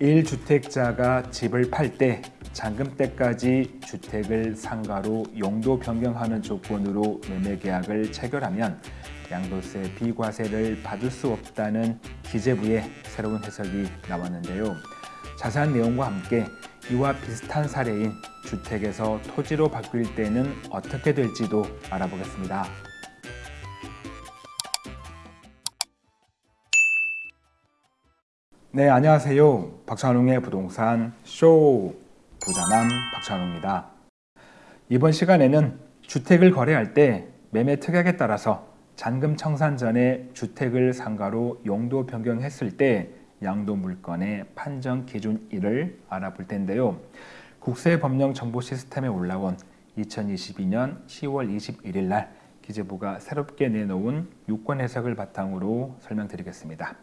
1주택자가 집을 팔 때 잔금 때까지 주택을 상가로 용도 변경하는 조건으로 매매 계약을 체결하면 양도세 비과세를 받을 수 없다는 기재부의 새로운 해석이 나왔는데요. 자세한 내용과 함께 이와 비슷한 사례인 주택에서 토지로 바뀔 때는 어떻게 될지도 알아보겠습니다. 네, 안녕하세요. 박찬웅의 부동산 쇼 부자남 박찬웅입니다. 이번 시간에는 주택을 거래할 때 매매 특약에 따라서 잔금 청산 전에 주택을 상가로 용도 변경했을 때 양도 물건의 판정 기준 1을 알아볼 텐데요. 국세법령 정보 시스템에 올라온 2022년 10월 21일 날 기재부가 새롭게 내놓은 유권 해석을 바탕으로 설명드리겠습니다.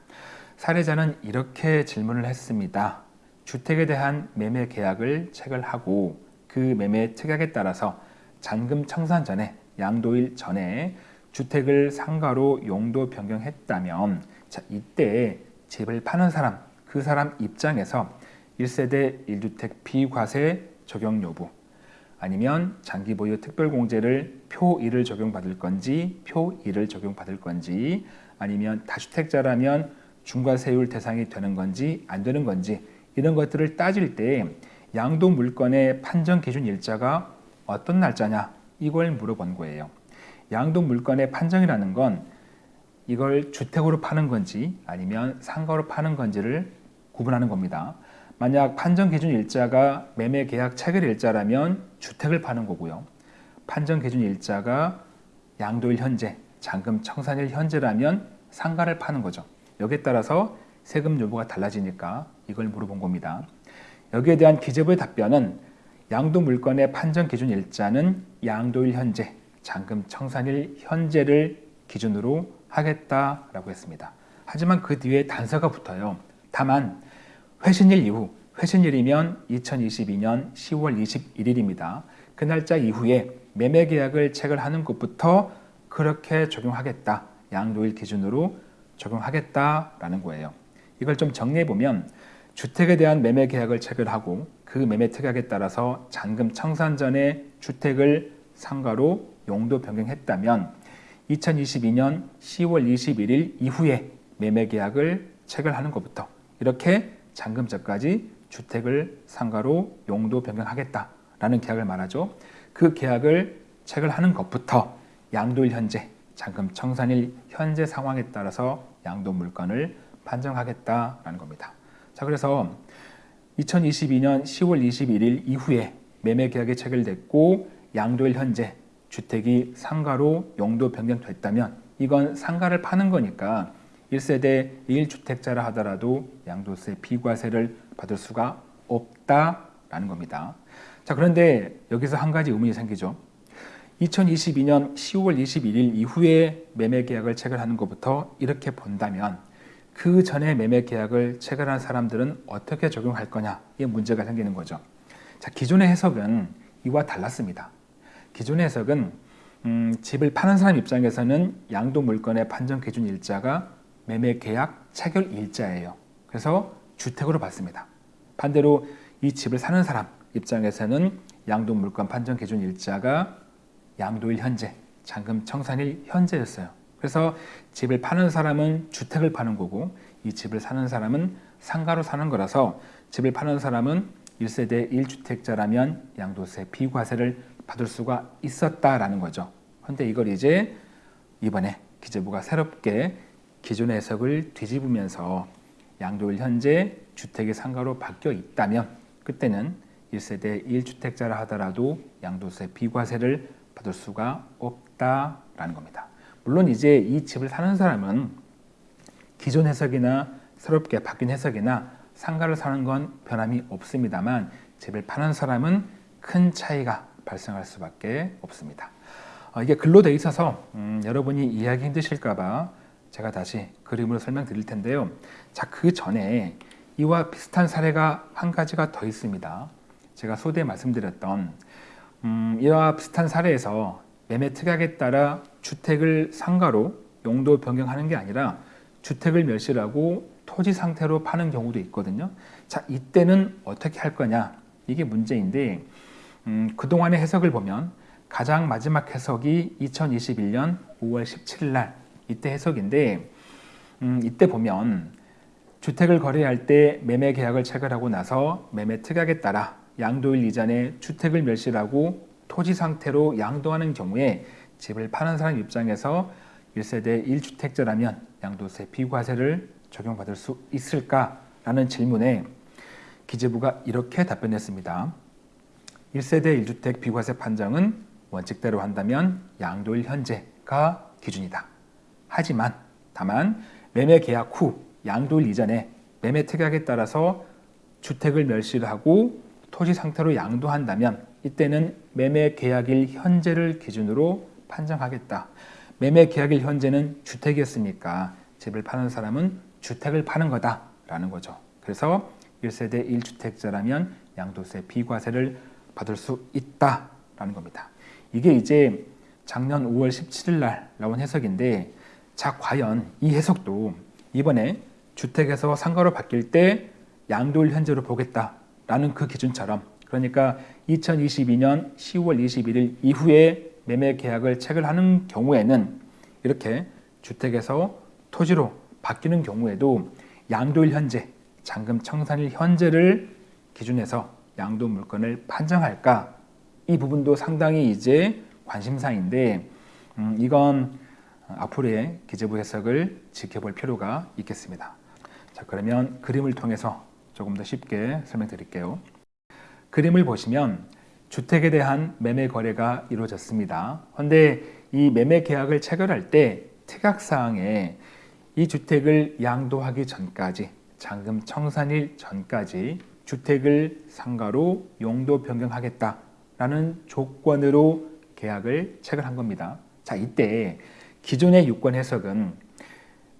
사례자는 이렇게 질문을 했습니다. 주택에 대한 매매 계약을 체결하고 그 매매 특약에 따라서 잔금 청산 전에 양도일 전에 주택을 상가로 용도 변경했다면 자, 이때 집을 파는 사람, 그 사람 입장에서 1세대 1주택 비과세 적용 여부 아니면 장기 보유 특별공제를 표 1을 적용받을 건지 표 2를 적용받을 건지 아니면 다주택자라면 중과세율 대상이 되는 건지 안 되는 건지 이런 것들을 따질 때 양도 물건의 판정 기준 일자가 어떤 날짜냐 이걸 물어본 거예요. 양도 물건의 판정이라는 건 이걸 주택으로 파는 건지 아니면 상가로 파는 건지를 구분하는 겁니다. 만약 판정 기준 일자가 매매 계약 체결 일자라면 주택을 파는 거고요. 판정 기준 일자가 양도일 현재, 잔금 청산일 현재라면 상가를 파는 거죠. 여기에 따라서 세금 여부가 달라지니까 이걸 물어본 겁니다. 여기에 대한 기재부의 답변은 양도 물건의 판정 기준 일자는 양도일 현재, 잔금 청산일 현재를 기준으로 하겠다라고 했습니다. 하지만 그 뒤에 단서가 붙어요. 다만 회신일 이후, 회신일이면 2022년 10월 21일입니다. 그 날짜 이후에 매매 계약을 체결하는 것부터 그렇게 적용하겠다. 양도일 기준으로 적용하겠다라는 거예요. 이걸 좀 정리해 보면 주택에 대한 매매 계약을 체결하고 그 매매 특약에 따라서 잔금 청산 전에 주택을 상가로 용도 변경했다면 2022년 10월 21일 이후에 매매 계약을 체결하는 것부터 이렇게 잔금전까지 주택을 상가로 용도 변경하겠다라는 계약을 말하죠. 그 계약을 체결하는 것부터 양도일 현재, 잔금 청산일 현재 상황에 따라서 양도 물건을 판정하겠다라는 겁니다. 자, 그래서 2022년 10월 21일 이후에 매매 계약이 체결됐고 양도일 현재 주택이 상가로 용도 변경됐다면 이건 상가를 파는 거니까 1세대 1주택자라 하더라도 양도세 비과세를 받을 수가 없다라는 겁니다. 자 그런데 여기서 한 가지 의문이 생기죠. 2022년 10월 21일 이후에 매매 계약을 체결하는 것부터 이렇게 본다면 그 전에 매매 계약을 체결한 사람들은 어떻게 적용할 거냐 이 문제가 생기는 거죠. 자 기존의 해석은 이와 달랐습니다. 기존의 해석은 음, 집을 파는 사람 입장에서는 양도 물건의 판정 기준 일자가 매매 계약 체결 일자예요. 그래서 주택으로 받습니다. 반대로 이 집을 사는 사람 입장에서는 양도 물건 판정 기준 일자가 양도일 현재, 잔금 청산일 현재였어요. 그래서 집을 파는 사람은 주택을 파는 거고 이 집을 사는 사람은 상가로 사는 거라서 집을 파는 사람은 1세대 1주택자라면 양도세 비과세를 받을 수가 있었다라는 거죠. 그런데 이걸 이제 이번에 기재부가 새롭게 기존의 해석을 뒤집으면서 양도일 현재 주택이 상가로 바뀌어 있다면 그때는 1세대 1주택자라 하더라도 양도세 비과세를 받을 수가 없다라는 겁니다. 물론 이제 이 집을 사는 사람은 기존 해석이나 새롭게 바뀐 해석이나 상가를 사는 건 변함이 없습니다만 집을 파는 사람은 큰 차이가 발생할 수밖에 없습니다. 어, 이게 글로 돼 있어서 음, 여러분이 이해하기 힘드실까봐 제가 다시 그림으로 설명드릴 텐데요. 자, 그 전에 이와 비슷한 사례가 한 가지가 더 있습니다. 제가 소대 말씀드렸던 음, 이와 비슷한 사례에서 매매 특약에 따라 주택을 상가로 용도 변경하는 게 아니라 주택을 멸실하고 토지 상태로 파는 경우도 있거든요. 자, 이때는 어떻게 할 거냐? 이게 문제인데 음, 그동안의 해석을 보면 가장 마지막 해석이 2021년 5월 17일 날 이때 해석인데 음, 이때 보면 주택을 거래할 때 매매 계약을 체결하고 나서 매매 특약에 따라 양도일 이전에 주택을 멸실하고 토지 상태로 양도하는 경우에 집을 파는 사람 입장에서 1세대 1주택자라면 양도세 비과세를 적용받을 수 있을까라는 질문에 기재부가 이렇게 답변했습니다. 1세대 1주택 비과세 판정은 원칙대로 한다면 양도일 현재가 기준이다. 하지만 다만 매매 계약 후 양도일 이전에 매매 특약에 따라서 주택을 멸실 하고 토지 상태로 양도한다면 이때는 매매 계약일 현재를 기준으로 판정하겠다. 매매 계약일 현재는 주택이었으니까 집을 파는 사람은 주택을 파는 거다라는 거죠. 그래서 1세대 1주택자라면 양도세 비과세를 받을 수 있다라는 겁니다. 이게 이제 작년 5월 17일 날 나온 해석인데 자 과연 이 해석도 이번에 주택에서 상가로 바뀔 때 양도일 현재로 보겠다라는 그 기준처럼 그러니까 2022년 10월 21일 이후에 매매 계약을 체결하는 경우에는 이렇게 주택에서 토지로 바뀌는 경우에도 양도일 현재, 잔금 청산일 현재를 기준해서 양도 물건을 판정할까? 이 부분도 상당히 이제 관심사인데 음, 이건 앞으로의 기재부 해석을 지켜볼 필요가 있겠습니다. 자 그러면 그림을 통해서 조금 더 쉽게 설명드릴게요. 그림을 보시면 주택에 대한 매매 거래가 이루어졌습니다. 그런데 이 매매 계약을 체결할 때 특약사항에 이 주택을 양도하기 전까지 잔금 청산일 전까지 주택을 상가로 용도 변경하겠다라는 조건으로 계약을 체결한 겁니다. 자 이때 기존의 유권 해석은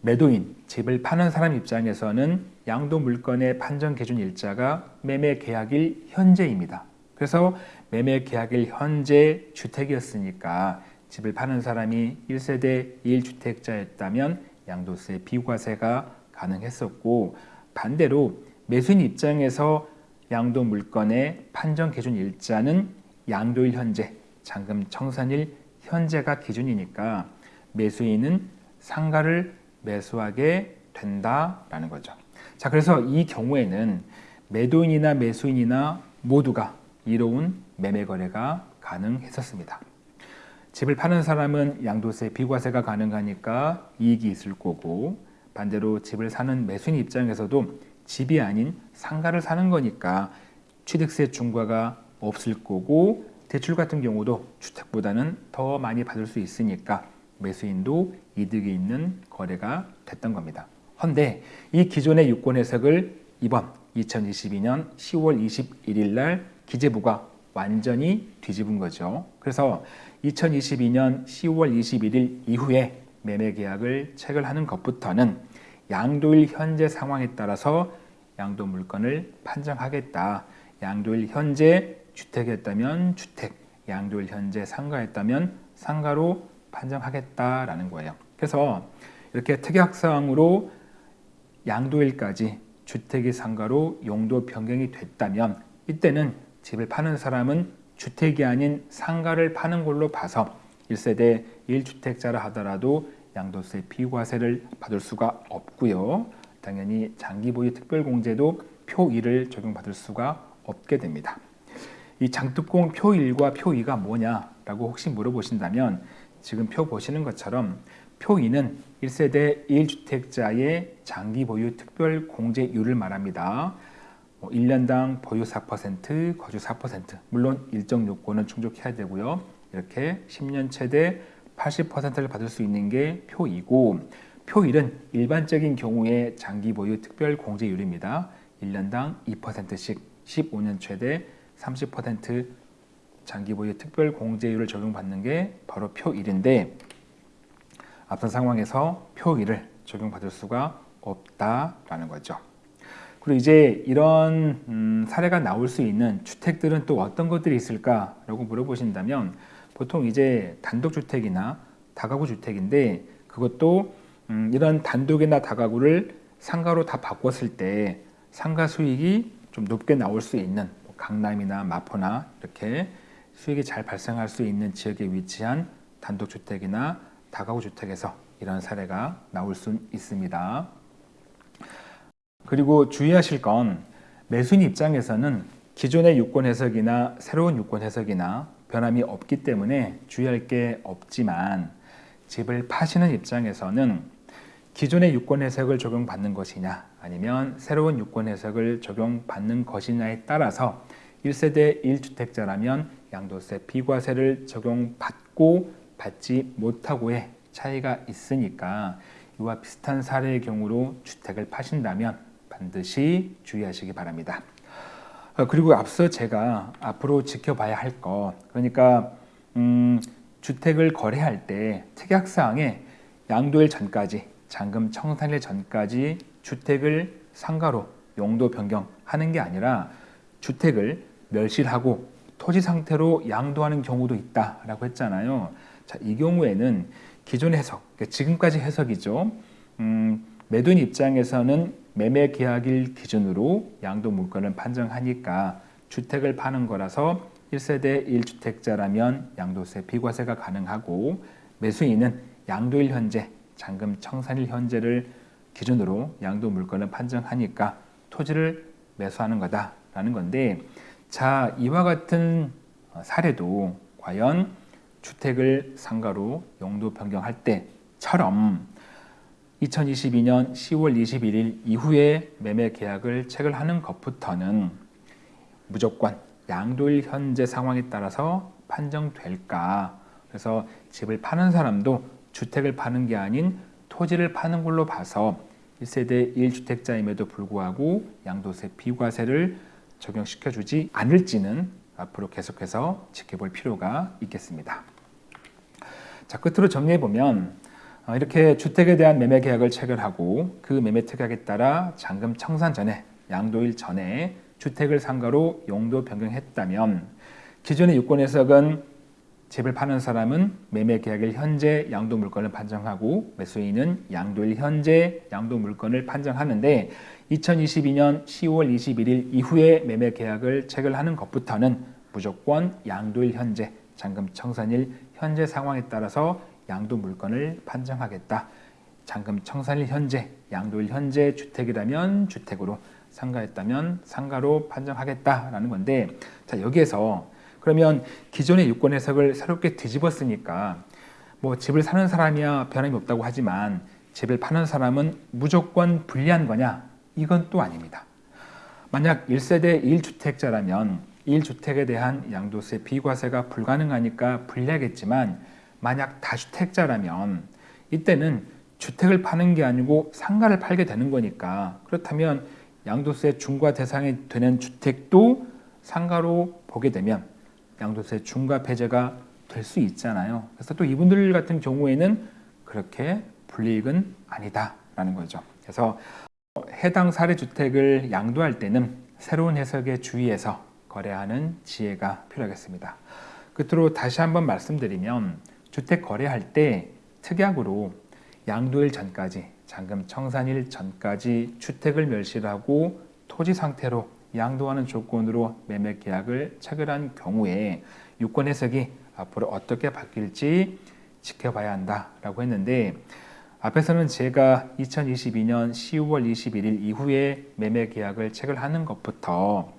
매도인, 집을 파는 사람 입장에서는 양도 물건의 판정 기준 일자가 매매 계약일 현재입니다. 그래서 매매 계약일 현재 주택이었으니까 집을 파는 사람이 1세대 1주택자였다면 양도세 비과세가 가능했었고 반대로 매수인 입장에서 양도 물건의 판정 기준 일자는 양도일 현재, 잔금 청산일 현재가 기준이니까 매수인은 상가를 매수하게 된다라는 거죠. 자, 그래서 이 경우에는 매도인이나 매수인이나 모두가 이로운 매매 거래가 가능했었습니다. 집을 파는 사람은 양도세 비과세가 가능하니까 이익이 있을 거고 반대로 집을 사는 매수인 입장에서도 집이 아닌 상가를 사는 거니까 취득세 중과가 없을 거고 대출 같은 경우도 주택보다는 더 많이 받을 수 있으니까 매수인도 이득이 있는 거래가 됐던 겁니다. 헌데 이 기존의 유권 해석을 이번 2022년 10월 21일 날 기재부가 완전히 뒤집은 거죠. 그래서 2022년 10월 21일 이후에 매매 계약을 체결하는 것부터는 양도일 현재 상황에 따라서 양도 물건을 판정하겠다. 양도일 현재 주택이었다면 주택, 양도일 현재 상가였다면 상가로 판정하겠다라는 거예요. 그래서 이렇게 특약사항으로 양도일까지 주택이 상가로 용도 변경이 됐다면 이때는 집을 파는 사람은 주택이 아닌 상가를 파는 걸로 봐서 1세대 1주택자라 하더라도 양도세 비과세를 받을 수가 없고요. 당연히 장기 보유 특별공제도 표 1을 적용받을 수가 없게 됩니다. 이 장특공 표 1과 표 2가 뭐냐라고 혹시 물어보신다면 지금 표 보시는 것처럼 표 2는 1세대 1주택자의 장기 보유 특별 공제율을 말합니다. 1년당 뭐 보유 4%, 거주 4% 물론 일정 요건은 충족해야 되고요. 이렇게 10년 최대 80%를 받을 수 있는 게 표 2고 표 1은 일반적인 경우의 장기 보유 특별 공제율입니다. 1년당 2%씩 15년 최대 30% 장기 보유 특별 공제율을 적용받는 게 바로 표 1인데 앞선 상황에서 표 1을 적용받을 수가 없다라는 거죠. 그리고 이제 이런 음, 사례가 나올 수 있는 주택들은 또 어떤 것들이 있을까라고 물어보신다면 보통 이제 단독주택이나 다가구 주택인데 그것도 음, 이런 단독이나 다가구를 상가로 다 바꿨을 때 상가 수익이 좀 높게 나올 수 있는 뭐 강남이나 마포나 이렇게 수익이 잘 발생할 수 있는 지역에 위치한 단독주택이나 다가구 주택에서 이런 사례가 나올 수 있습니다. 그리고 주의하실 건 매수인 입장에서는 기존의 유권 해석이나 새로운 유권 해석이나 변함이 없기 때문에 주의할 게 없지만 집을 파시는 입장에서는 기존의 유권 해석을 적용받는 것이냐 아니면 새로운 유권 해석을 적용받는 것이냐에 따라서 1세대 1주택자라면 양도세 비과세를 적용받고 받지 못하고의 차이가 있으니까 이와 비슷한 사례의 경우로 주택을 파신다면 반드시 주의하시기 바랍니다. 어, 그리고 앞서 제가 앞으로 지켜봐야 할 것, 그러니까 음, 주택을 거래할 때 특약사항에 양도일 전까지, 잔금 청산일 전까지 주택을 상가로 용도 변경하는 게 아니라 주택을 멸실하고 토지 상태로 양도하는 경우도 있다라고 했잖아요. 자, 이 경우에는 기존 해석, 그러니까 지금까지 해석이죠. 음, 매도인 입장에서는 매매 계약일 기준으로 양도 물건을 판정하니까 주택을 파는 거라서 1세대 1주택자라면 양도세 비과세가 가능하고 매수인은 양도일 현재, 잔금 청산일 현재를 기준으로 양도 물건을 판정하니까 토지를 매수하는 거다라는 건데 자 이와 같은 사례도 과연 주택을 상가로 용도 변경할 때처럼 2022년 10월 21일 이후에 매매 계약을 체결하는 것부터는 무조건 양도일 현재 상황에 따라서 판정될까? 그래서 집을 파는 사람도 주택을 파는 게 아닌 토지를 파는 걸로 봐서 1세대 1주택자임에도 불구하고 양도세 비과세를 적용시켜 주지 않을지는 앞으로 계속해서 지켜볼 필요가 있겠습니다. 자 끝으로 정리해 보면 어, 이렇게 주택에 대한 매매 계약을 체결하고 그 매매 특약에 따라 잔금 청산 전에 양도일 전에 주택을 상가로 용도 변경했다면 기존의 유권 해석은 집을 파는 사람은 매매 계약일 현재 양도 물건을 판정하고 매수인은 양도일 현재 양도 물건을 판정하는데 2022년 10월 21일 이후에 매매 계약을 체결하는 것부터는 무조건 양도일 현재 잔금 청산일 현재 상황에 따라서 양도 물건을 판정하겠다. 잔금 청산일 현재, 양도일 현재 주택이라면 주택으로, 상가였다면 상가로 판정하겠다라는 건데 자 여기에서 그러면 기존의 유권 해석을 새롭게 뒤집었으니까 뭐 집을 사는 사람이야 변함이 없다고 하지만 집을 파는 사람은 무조건 불리한 거냐? 이건 또 아닙니다. 만약 1세대 1주택자라면 1주택에 대한 양도세 비과세가 불가능하니까 불리하겠지만 만약 다주택자라면 이때는 주택을 파는 게 아니고 상가를 팔게 되는 거니까 그렇다면 양도세 중과 대상이 되는 주택도 상가로 보게 되면 양도세 중과 배제가 될 수 있잖아요. 그래서 또 이분들 같은 경우에는 그렇게 불이익은 아니다라는 거죠. 그래서 해당 사례주택을 양도할 때는 새로운 해석에 주의해서 거래하는 지혜가 필요하겠습니다. 끝으로 다시 한번 말씀드리면 주택 거래할 때 특약으로 양도일 전까지 잔금 청산일 전까지 주택을 멸실하고 토지 상태로 양도하는 조건으로 매매 계약을 체결한 경우에 유권 해석이 앞으로 어떻게 바뀔지 지켜봐야 한다라고 했는데 앞에서는 제가 2022년 10월 21일 이후에 매매 계약을 체결하는 것부터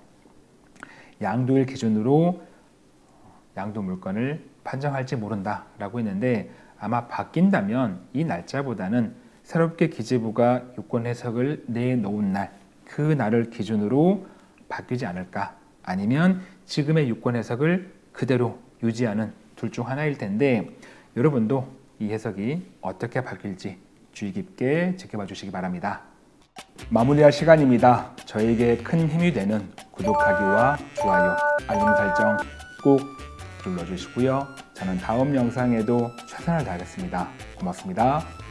양도일 기준으로 양도 물건을 판정할지 모른다 라고 했는데 아마 바뀐다면 이 날짜보다는 새롭게 기재부가 유권 해석을 내놓은 날 그 날을 기준으로 바뀌지 않을까 아니면 지금의 유권 해석을 그대로 유지하는 둘 중 하나일 텐데 여러분도 이 해석이 어떻게 바뀔지 주의 깊게 지켜봐 주시기 바랍니다. 마무리할 시간입니다. 저에게 큰 힘이 되는 구독하기와 좋아요, 알림 설정 꼭 눌러주시고요. 저는 다음 영상에도 최선을 다하겠습니다. 고맙습니다.